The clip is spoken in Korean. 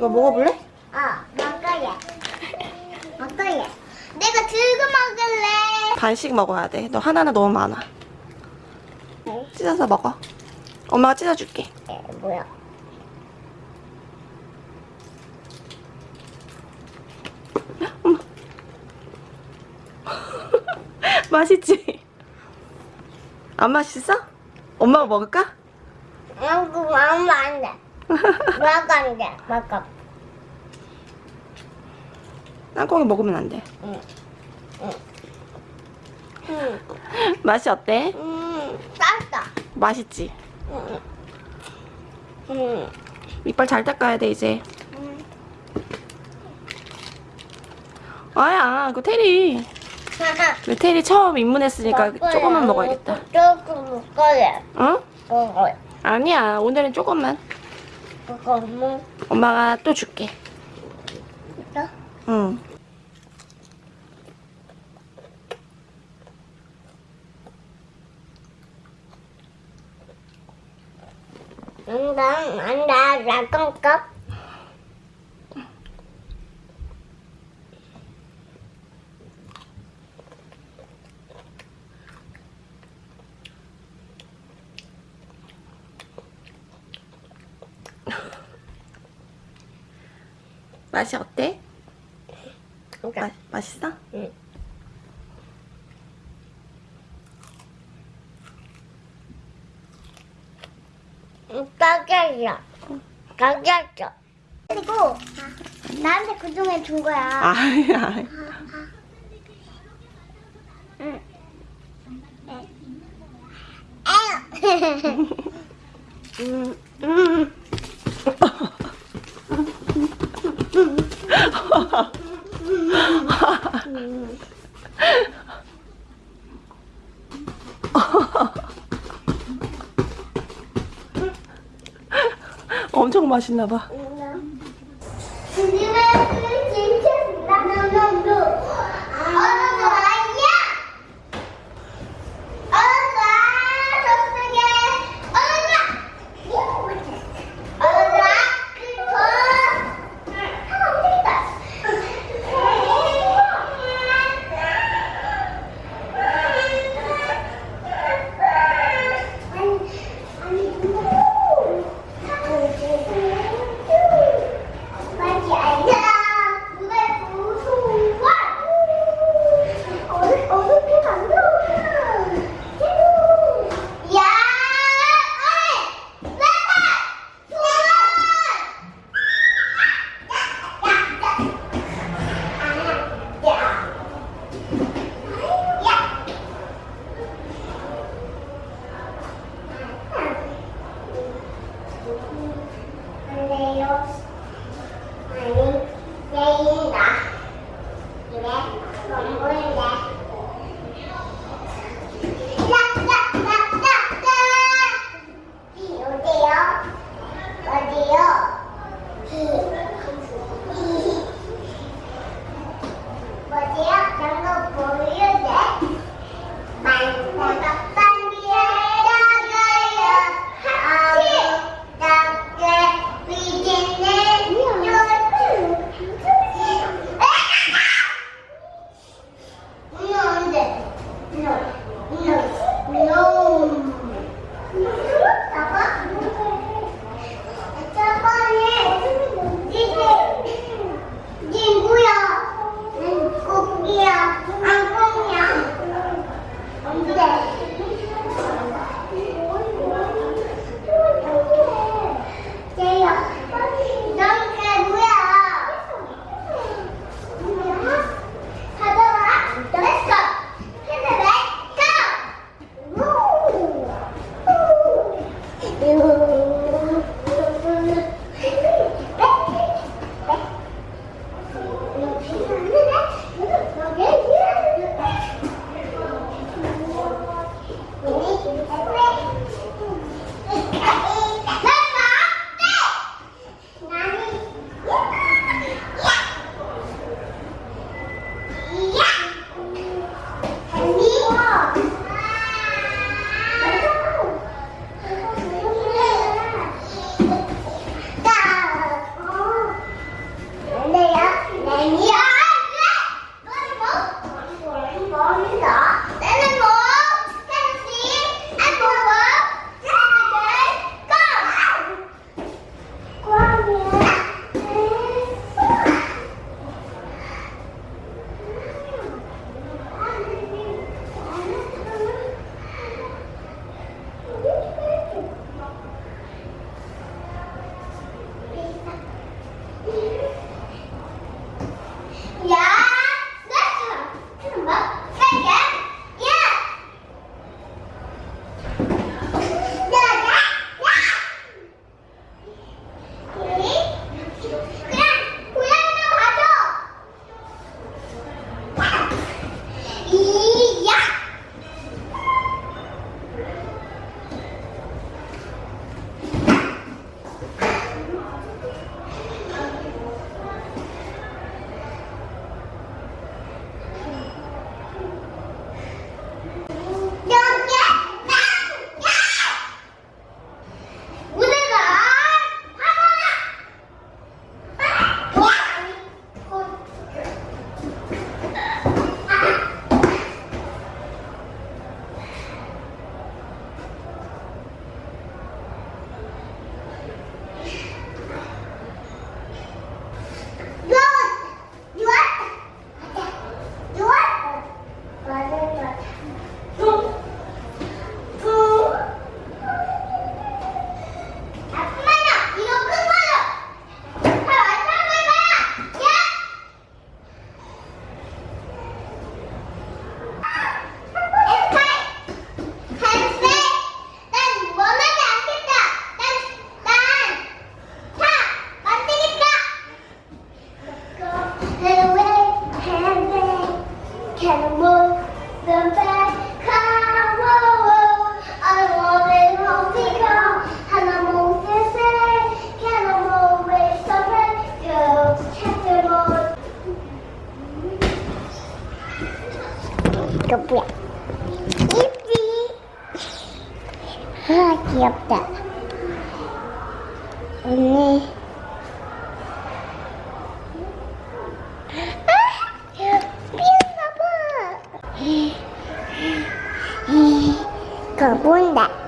이거 먹어볼래? 어, 먹어야. 먹어야. 내가 들고 먹을래. 반씩 먹어야 돼. 너 하나는 너무 많아. 네. 찢어서 먹어. 엄마가 찢어줄게. 에, 뭐야? 맛있지? 안 맛있어? 엄마가 먹을까? 응, 먹으면 안 돼. 안 돼. 먹어. 땅콩이 먹으면 안 돼. 응. 응. 응. 맛이 어때? 음, 땄다. 맛있지? 응. 응. 이빨 잘 닦아야 돼 이제. 응. 아야, 그 테리. 그 테리 처음 입문했으니까 조금만 먹어야겠다. 조금 먹어야. 어? 먹어야. 아니야, 오늘은 조금만. 엄마가 또 줄게. 있어? 응. 안다, 안다, 라건컵. 어때? 마, 그러니까, 맛있어? 응. 가격이야. 가격이야. 그리고 나한테 그중에 준 거야. 아니야. 응. 에휴. 음, 음. 엄청 맛있나 봐. 이거 뭐야? 이삐. 아, 귀엽다. 언니. 아, 삐었나봐. 가본다.